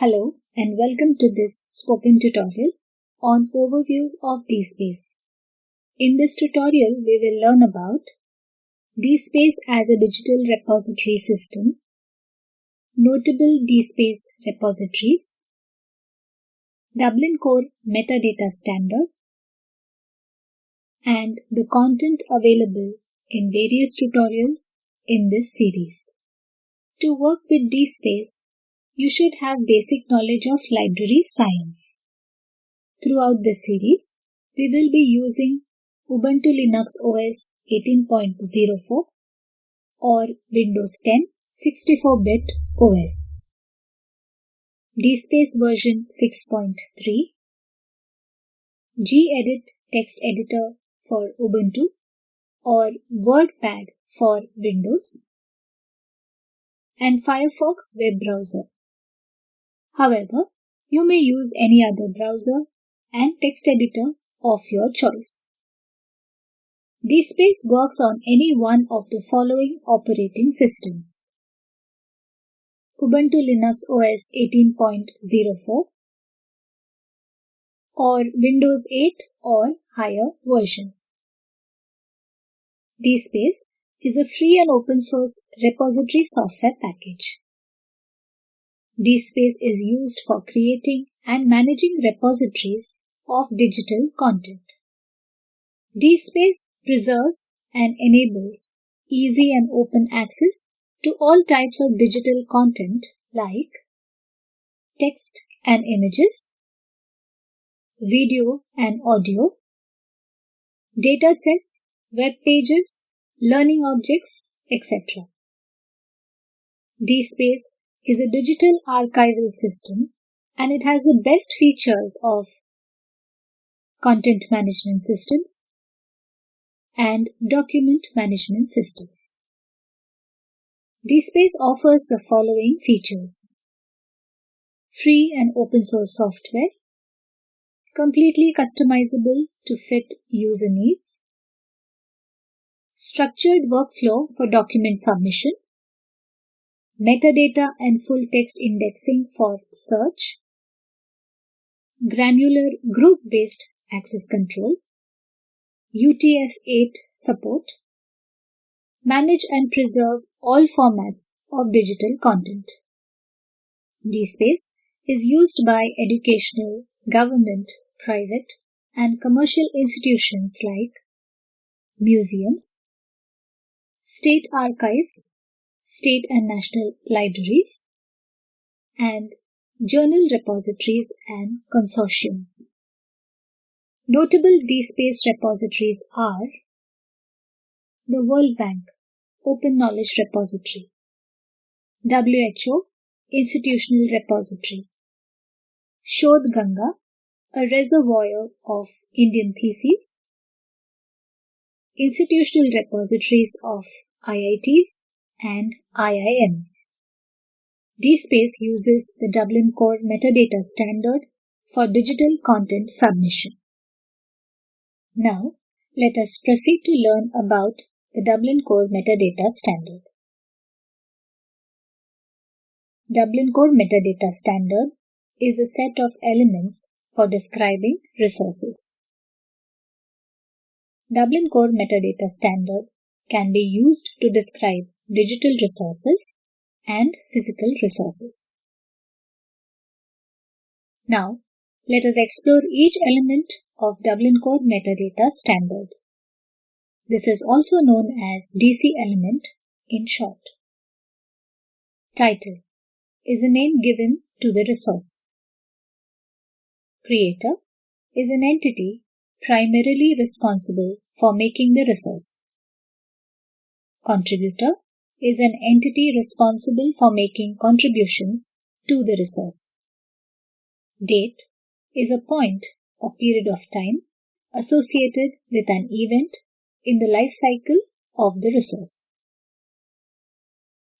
Hello and welcome to this spoken tutorial on overview of DSpace. In this tutorial, we will learn about DSpace as a digital repository system, notable DSpace repositories, Dublin Core metadata standard, and the content available in various tutorials in this series. To work with DSpace, you should have basic knowledge of library science. Throughout this series, we will be using Ubuntu Linux OS 18.04 or Windows 10 64-bit OS, DSpace version 6.3, gedit text editor for Ubuntu or WordPad for Windows, and Firefox web browser. However, you may use any other browser and text editor of your choice. DSpace works on any one of the following operating systems. Ubuntu Linux OS 18.04 or Windows 8 or higher versions. DSpace is a free and open source repository software package. DSpace is used for creating and managing repositories of digital content. DSpace preserves and enables easy and open access to all types of digital content like text and images, video and audio, datasets, web pages, learning objects, etc. DSpace is a digital archival system and it has the best features of content management systems and document management systems. DSpace offers the following features. Free and open source software, completely customizable to fit user needs, structured workflow for document submission, metadata and full text indexing for search, granular group based access control, UTF-8 support, manage and preserve all formats of digital content. DSpace is used by educational, government, private, and commercial institutions like museums, state archives, state and national libraries, and journal repositories and consortiums. Notable DSpace repositories are the World Bank Open Knowledge Repository, WHO Institutional Repository, Shodh Ganga, a reservoir of Indian theses, institutional repositories of IITs and IIMs. DSpace uses the Dublin Core metadata standard for digital content submission. Now, let us proceed to learn about the Dublin Core metadata standard. Dublin Core metadata standard is a set of elements for describing resources. Dublin Core metadata standard can be used to describe digital resources and physical resources. Now, let us explore each element of Dublin Core metadata standard. This is also known as DC element in short. Title is a name given to the resource. Creator is an entity primarily responsible for making the resource. Contributor is an entity responsible for making contributions to the resource. Date is a point or period of time associated with an event in the life cycle of the resource.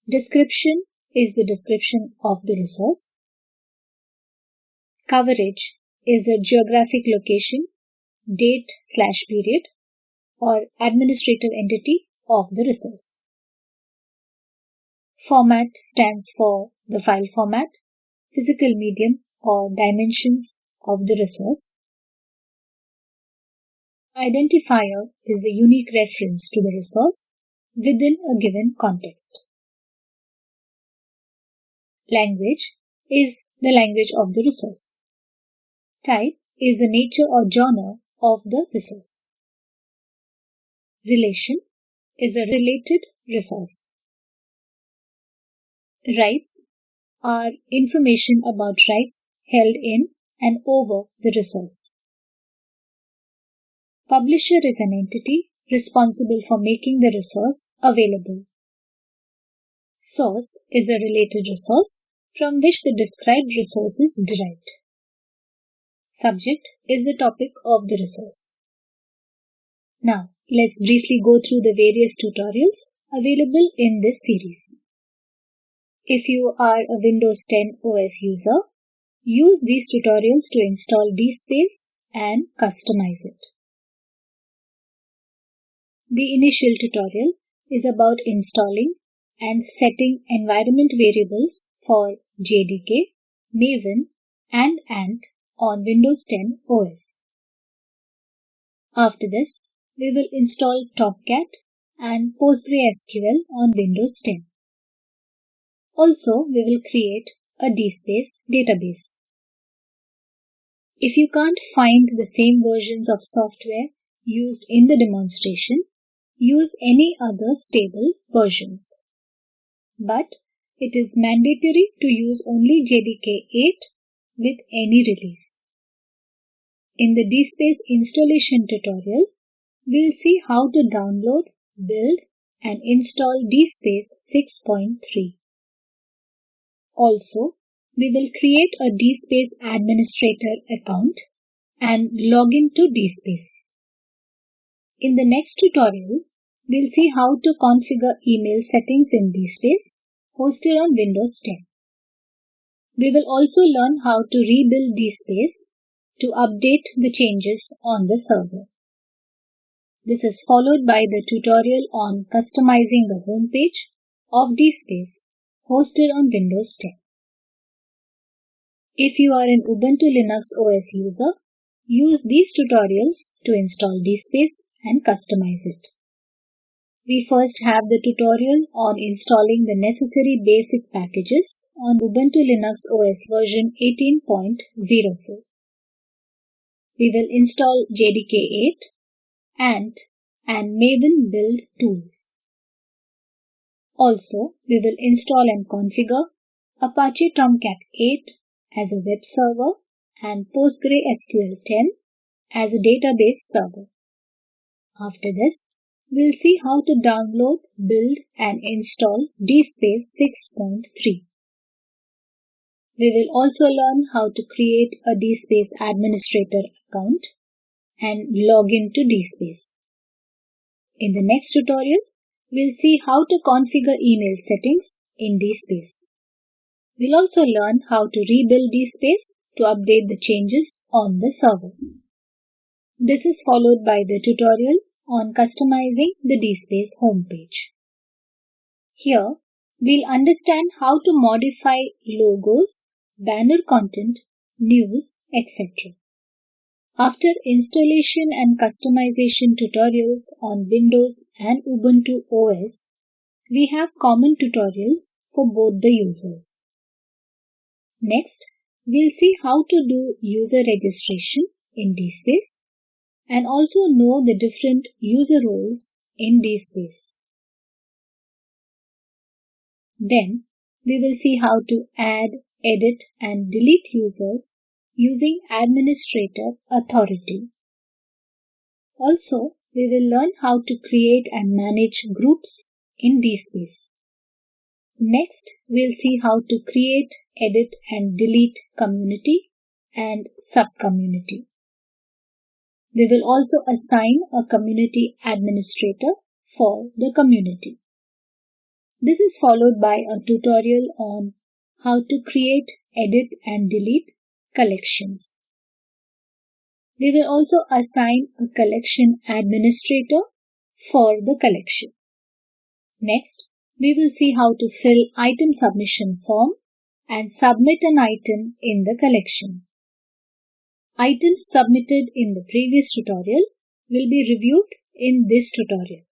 Description is the description of the resource. Coverage is a geographic location, date slash period, or administrative entity of the resource. Format stands for the file format physical medium or dimensions of the resource. Identifier is a unique reference to the resource within a given context. Language is the language of the resource. Type is the nature or genre of the resource. Relation is a related resource. Rights are information about rights held in and over the resource. Publisher is an entity responsible for making the resource available. Source is a related resource from which the described resource is derived. Subject is the topic of the resource. Now, let's briefly go through the various tutorials available in this series. If you are a Windows 10 OS user, use these tutorials to install DSpace and customize it. The initial tutorial is about installing and setting environment variables for JDK, Maven, and Ant on Windows 10 OS. After this, we will install Tomcat and PostgreSQL on Windows 10. Also, we will create a DSpace database. If you can't find the same versions of software used in the demonstration, use any other stable versions. But it is mandatory to use only JDK 8 with any release. In the DSpace installation tutorial, we'll see how to download, build, and install DSpace 6.3. Also, we will create a DSpace administrator account and log into DSpace. In the next tutorial, we'll see how to configure email settings in DSpace hosted on Windows 10. We will also learn how to rebuild DSpace to update the changes on the server. This is followed by the tutorial on customizing the homepage of DSpace hosted on Windows 10. If you are an Ubuntu Linux OS user, use these tutorials to install DSpace and customize it. We first have the tutorial on installing the necessary basic packages on Ubuntu Linux OS version 18.04. We will install JDK 8, Ant, and Maven build tools. Also, we will install and configure Apache Tomcat 8 as a web server and PostgreSQL 10 as a database server. After this, we'll see how to download, build, and install DSpace 6.3. We will also learn how to create a DSpace administrator account and log into DSpace. In the next tutorial, we'll see how to configure email settings in DSpace. We'll also learn how to rebuild DSpace to update the changes on the server. This is followed by the tutorial on customizing the DSpace homepage. Here, we'll understand how to modify logos, banner content, news, etc. After installation and customization tutorials on Windows and Ubuntu OS, we have common tutorials for both the users. Next, we'll see how to do user registration in DSpace and also know the different user roles in DSpace. Then we will see how to add, edit and delete users using administrator authority. Also, we will learn how to create and manage groups in DSpace. Next, we'll see how to create, edit and delete community and subcommunity. We will also assign a community administrator for the community. This is followed by a tutorial on how to create, edit and delete collections. We will also assign a collection administrator for the collection. Next, we will see how to fill item submission form and submit an item in the collection. Items submitted in the previous tutorial will be reviewed in this tutorial.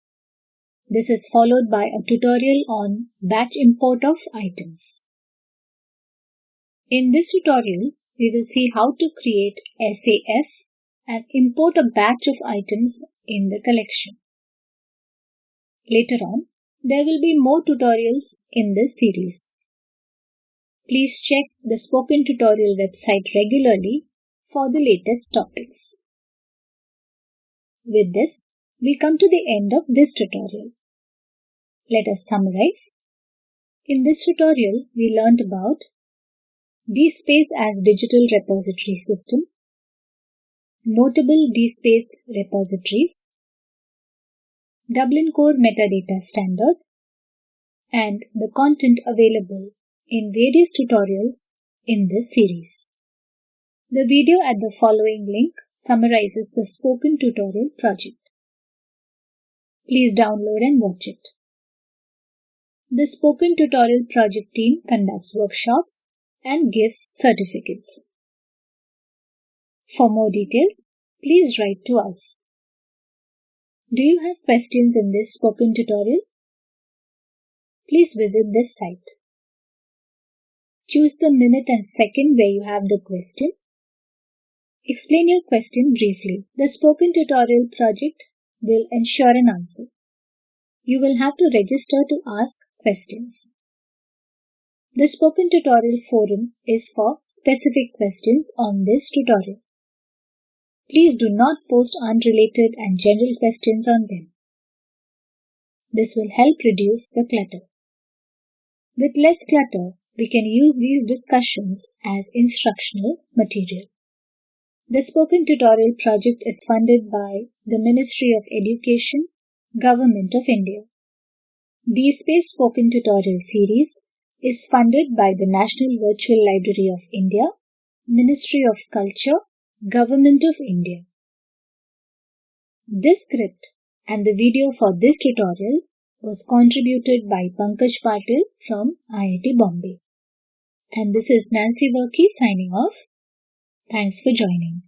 This is followed by a tutorial on batch import of items. In this tutorial, we will see how to create SAF and import a batch of items in the collection. Later on, there will be more tutorials in this series. Please check the spoken tutorial website regularly for the latest topics. With this, we come to the end of this tutorial. Let us summarize. In this tutorial, we learned about DSpace as digital repository system, notable DSpace repositories, Dublin Core metadata standard, and the content available in various tutorials in this series. The video at the following link summarizes the spoken tutorial project. Please download and watch it. The Spoken Tutorial project team conducts workshops and gives certificates. For more details, please write to us. Do you have questions in this spoken tutorial? Please visit this site. Choose the minute and second where you have the question. Explain your question briefly. The spoken tutorial project will ensure an answer. You will have to register to ask questions. The spoken tutorial forum is for specific questions on this tutorial. Please do not post unrelated and general questions on them. This will help reduce the clutter. With less clutter, we can use these discussions as instructional material. The Spoken Tutorial project is funded by the Ministry of Education, Government of India. DSpace Spoken Tutorial series is funded by the National Virtual Library of India, Ministry of Culture, Government of India. This script and the video for this tutorial was contributed by Pankaj Patil from IIT Bombay. And this is Nancy Varkey signing off. Thanks for joining.